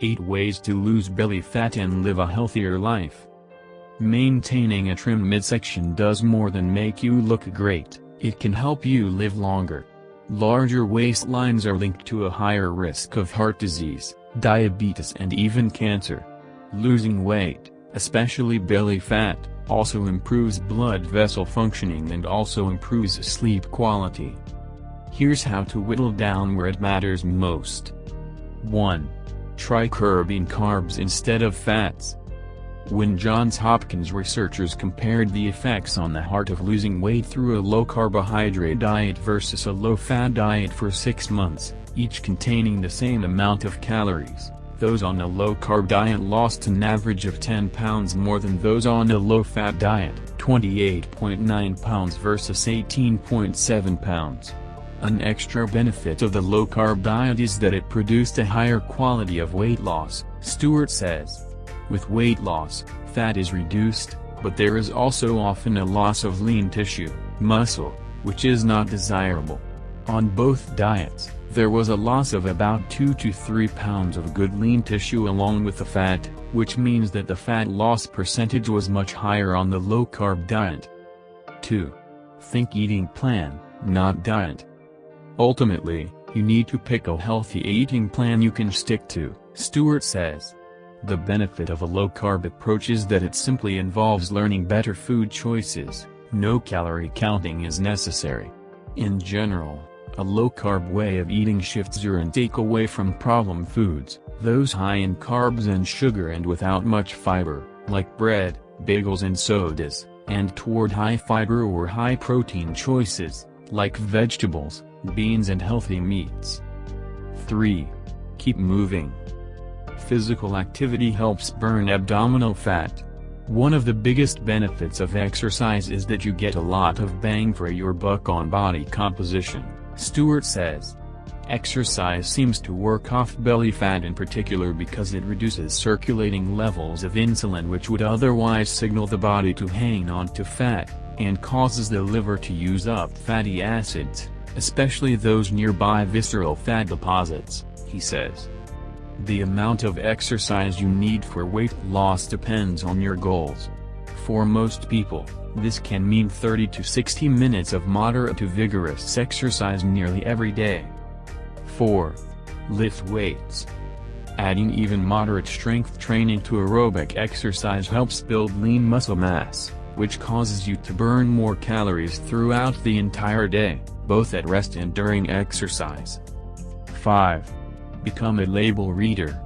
8 Ways to Lose Belly Fat and Live a Healthier Life Maintaining a trim midsection does more than make you look great, it can help you live longer. Larger waistlines are linked to a higher risk of heart disease, diabetes and even cancer. Losing weight, especially belly fat, also improves blood vessel functioning and also improves sleep quality. Here's how to whittle down where it matters most. 1. Try curbing carbs instead of fats. When Johns Hopkins researchers compared the effects on the heart of losing weight through a low-carbohydrate diet versus a low-fat diet for six months, each containing the same amount of calories, those on a low-carb diet lost an average of 10 pounds more than those on a low-fat diet, 28.9 pounds versus 18.7 pounds. An extra benefit of the low-carb diet is that it produced a higher quality of weight loss, Stewart says. With weight loss, fat is reduced, but there is also often a loss of lean tissue, muscle, which is not desirable. On both diets, there was a loss of about 2 to 3 pounds of good lean tissue along with the fat, which means that the fat loss percentage was much higher on the low-carb diet. 2. Think eating plan, not diet. Ultimately, you need to pick a healthy eating plan you can stick to, Stewart says. The benefit of a low-carb approach is that it simply involves learning better food choices, no calorie counting is necessary. In general, a low-carb way of eating shifts your intake away from problem foods, those high in carbs and sugar and without much fiber, like bread, bagels and sodas, and toward high-fiber or high-protein choices, like vegetables, beans and healthy meats. 3. Keep moving. Physical activity helps burn abdominal fat. One of the biggest benefits of exercise is that you get a lot of bang for your buck on body composition, Stewart says. Exercise seems to work off belly fat in particular because it reduces circulating levels of insulin which would otherwise signal the body to hang on to fat, and causes the liver to use up fatty acids, especially those nearby visceral fat deposits, he says. The amount of exercise you need for weight loss depends on your goals. For most people, this can mean 30 to 60 minutes of moderate to vigorous exercise nearly every day. 4. Lift weights. Adding even moderate strength training to aerobic exercise helps build lean muscle mass, which causes you to burn more calories throughout the entire day, both at rest and during exercise. 5. Become a label reader.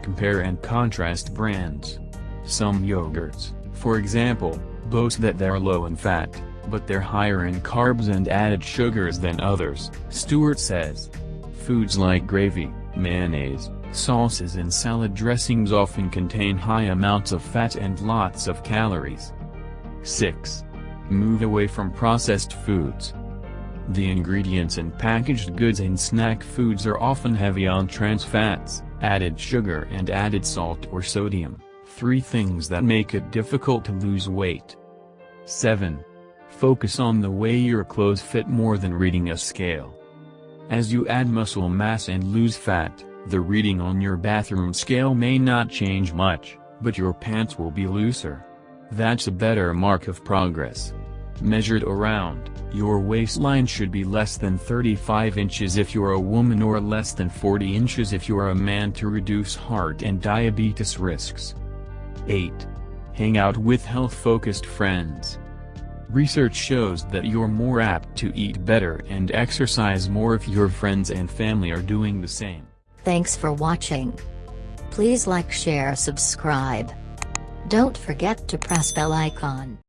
Compare and contrast brands. Some yogurts, for example, boast that they're low in fat, but they're higher in carbs and added sugars than others, Stewart says. Foods like gravy, mayonnaise, sauces and salad dressings often contain high amounts of fat and lots of calories. 6. Move away from processed foods. The ingredients in packaged goods and snack foods are often heavy on trans fats, added sugar and added salt or sodium, three things that make it difficult to lose weight. 7. Focus on the way your clothes fit more than reading a scale. As you add muscle mass and lose fat, the reading on your bathroom scale may not change much, but your pants will be looser. That's a better mark of progress. Measured around, your waistline should be less than 35 inches if you're a woman or less than 40 inches if you're a man to reduce heart and diabetes risks. 8. Hang out with health-focused friends. Research shows that you're more apt to eat better and exercise more if your friends and family are doing the same. Thanks for watching. Please like share subscribe. Don't forget to press bell icon.